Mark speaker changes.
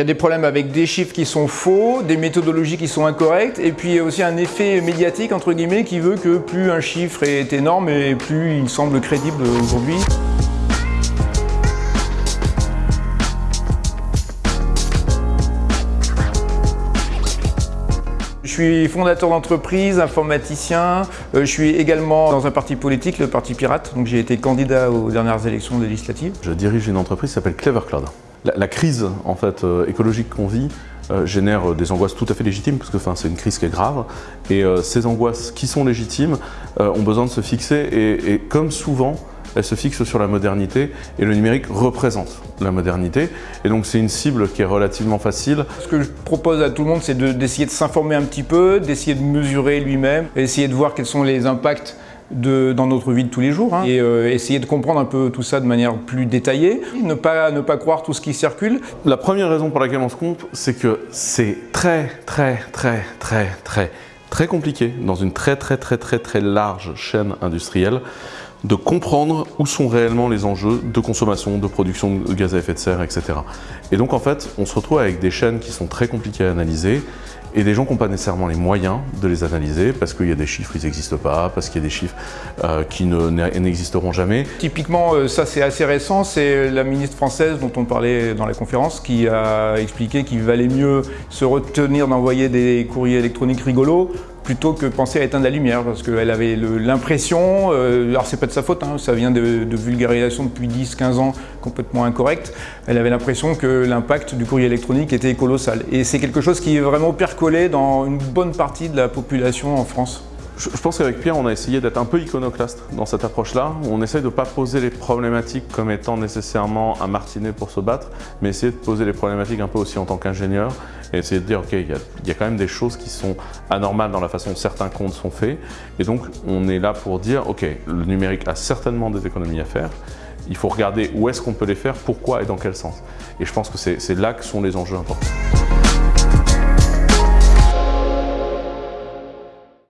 Speaker 1: Il y a des problèmes avec des chiffres qui sont faux, des méthodologies qui sont incorrectes, et puis il y a aussi un effet médiatique, entre guillemets, qui veut que plus un chiffre est énorme, et plus il semble crédible aujourd'hui. Je suis fondateur d'entreprise, informaticien. Euh, je suis également dans un parti politique, le Parti Pirate. Donc j'ai été candidat aux dernières élections législatives.
Speaker 2: Je dirige une entreprise qui s'appelle Clever Cloud. La, crise en fait, euh, écologique qu'on vit euh, génère des angoisses tout à fait légitimes, parce que c'est une crise qui est grave. Et ces angoisses qui sont légitimes ont besoin de se fixer. Et, et comme souvent, elle se fixe sur la modernité et le numérique représente la modernité. Et donc c'est une cible qui est relativement facile.
Speaker 1: Ce que je propose à tout le monde, c'est d'essayer de s'informer un petit peu, d'essayer de mesurer lui-même, essayer de voir quels sont les impacts dans notre vie de tous les jours hein, et euh, essayer de comprendre un peu tout ça de manière plus détaillée, ne pas, ne pas croire tout ce qui circule.
Speaker 2: La première raison pour laquelle on se compte, c'est que c'est très très très très très très compliqué dans une très très très très très large chaîne industrielle de comprendre où sont réellement les enjeux de consommation, de production de gaz à effet de serre, etc. Et donc en fait, on se retrouve avec des chaînes qui sont très compliquées à analyser et des gens qui n'ont pas nécessairement les moyens de les analyser parce qu'il y a des chiffres qui n'existent pas, parce qu'il y a des chiffres euh, qui n'existeront jamais.
Speaker 1: Typiquement, euh, ça c'est assez récent, c'est la ministre française dont on parlait dans la conférence qui a expliqué qu'il valait mieux se retenir d'envoyer des courriers électroniques rigolos plutôt que penser à éteindre la lumière parce qu'elle avait l'impression, euh, alors c'est pas de sa faute, hein, ça vient de, de vulgarisation depuis 10-15 ans complètement incorrecte, elle avait l'impression que l'impact du courrier électronique était colossal. Et c'est quelque chose qui est vraiment percolé dans une bonne partie de la population en France.
Speaker 2: Je pense qu'avec Pierre, on a essayé d'être un peu iconoclaste dans cette approche-là. On essaye de ne pas poser les problématiques comme étant nécessairement un martinet pour se battre, mais essayer de poser les problématiques un peu aussi en tant qu'ingénieur et essayer de dire, OK, il y, y, a quand même des choses qui sont anormales dans la façon dont certains comptes sont faits. Et donc, on est là pour dire, OK, le numérique a certainement des économies à faire. Il faut regarder où est-ce qu'on peut les faire, pourquoi et dans quel sens. Et je pense que c'est là que sont les enjeux importants.